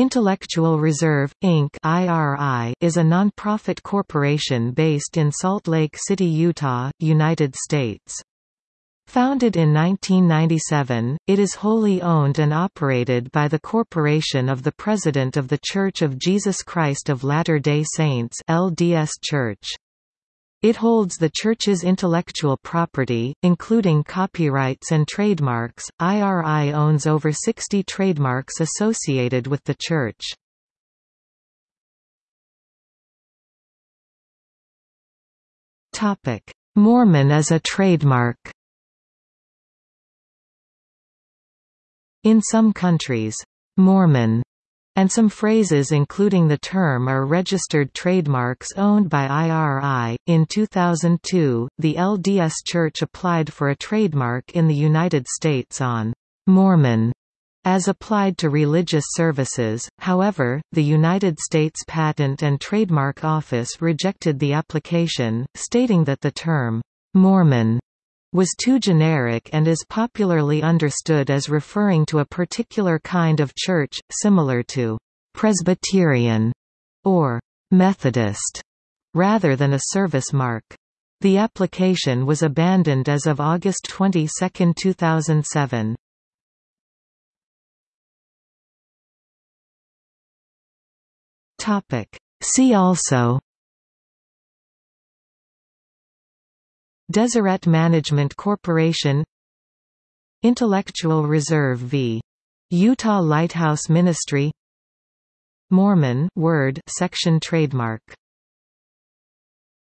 Intellectual Reserve, Inc. IRI is a nonprofit corporation based in Salt Lake City, Utah, United States. Founded in 1997, it is wholly owned and operated by the Corporation of the President of the Church of Jesus Christ of Latter-day Saints LDS Church. It holds the Church's intellectual property, including copyrights and trademarks. IRI owns over 60 trademarks associated with the Church. Topic: Mormon as a trademark In some countries, Mormon and some phrases including the term are registered trademarks owned by IRI. In 2002, the LDS Church applied for a trademark in the United States on Mormon as applied to religious services, however, the United States Patent and Trademark Office rejected the application, stating that the term Mormon was too generic and is popularly understood as referring to a particular kind of church, similar to Presbyterian or Methodist, rather than a service mark. The application was abandoned as of August 22, 2007. See also Deseret Management Corporation Intellectual Reserve v. Utah Lighthouse Ministry Mormon word section trademark